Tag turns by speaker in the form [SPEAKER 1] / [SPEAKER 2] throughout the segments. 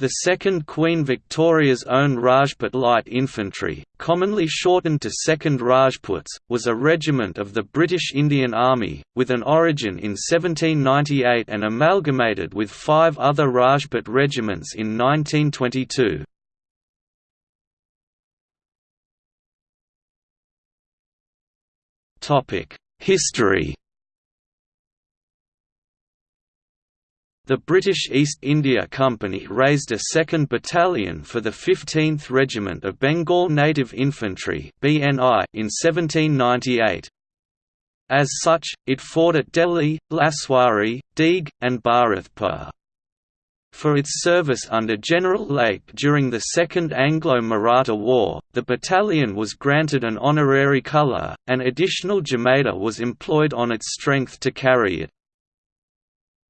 [SPEAKER 1] The 2nd Queen Victoria's own Rajput Light Infantry, commonly shortened to 2nd Rajputs, was a regiment of the British Indian Army, with an origin in 1798 and amalgamated with five other Rajput regiments in 1922. History The British East India Company raised a second battalion for the 15th Regiment of Bengal Native Infantry in 1798. As such, it fought at Delhi, Laswari, Deeg, and Bharatpur. For its service under General Lake during the Second Anglo-Maratha War, the battalion was granted an honorary colour, and additional Jemadar was employed on its strength to carry it.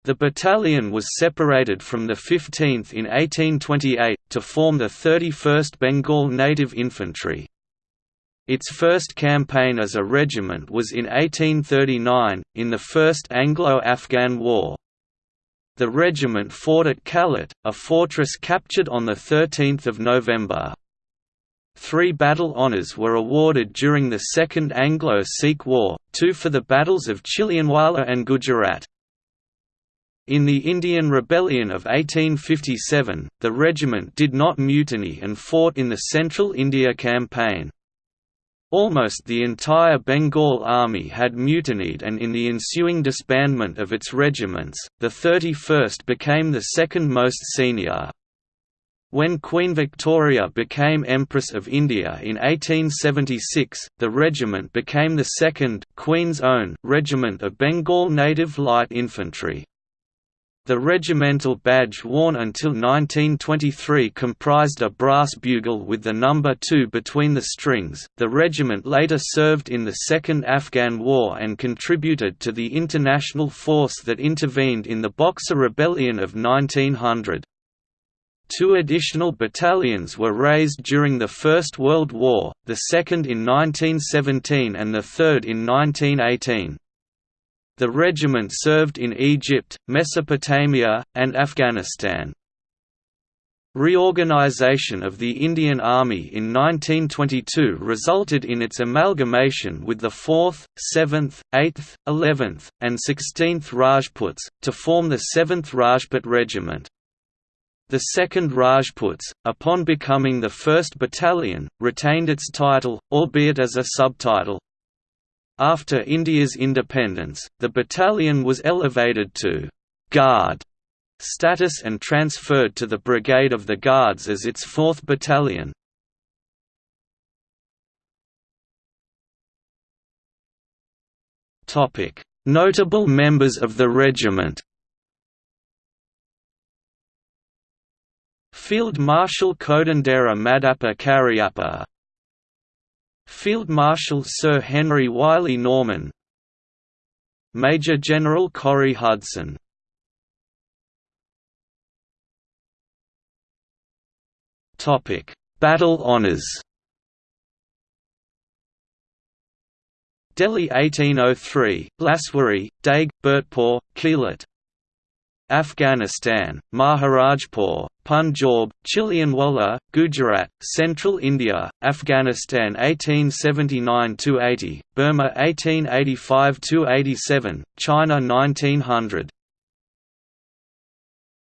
[SPEAKER 1] The battalion was separated from the 15th in 1828, to form the 31st Bengal Native Infantry. Its first campaign as a regiment was in 1839, in the First Anglo-Afghan War. The regiment fought at Kalat, a fortress captured on 13 November. Three battle honours were awarded during the Second Anglo-Sikh War, two for the battles of Chilianwala and Gujarat. In the Indian Rebellion of 1857, the regiment did not mutiny and fought in the Central India Campaign. Almost the entire Bengal army had mutinied and in the ensuing disbandment of its regiments, the 31st became the second most senior. When Queen Victoria became Empress of India in 1876, the regiment became the second Queen's Own Regiment of Bengal Native Light Infantry. The regimental badge worn until 1923 comprised a brass bugle with the number 2 between the strings. The regiment later served in the Second Afghan War and contributed to the international force that intervened in the Boxer Rebellion of 1900. Two additional battalions were raised during the First World War, the second in 1917 and the third in 1918. The regiment served in Egypt, Mesopotamia, and Afghanistan. Reorganization of the Indian Army in 1922 resulted in its amalgamation with the 4th, 7th, 8th, 11th, and 16th Rajputs, to form the 7th Rajput Regiment. The 2nd Rajputs, upon becoming the 1st Battalion, retained its title, albeit as a subtitle, after India's independence, the battalion was elevated to «Guard» status and transferred to the Brigade of the Guards as its 4th Battalion. Notable members of the regiment Field Marshal Kodandera Madappa Cariappa Field Marshal Sir Henry Wylie Norman Major General Corrie Hudson. Battle honours Delhi 1803, Laswari, Deeg, Bhurtpore, Kalat Afghanistan, Maharajpur, Punjab, Chilianwala, Gujarat, Central India, Afghanistan 1879–80, Burma 1885–87, China 1900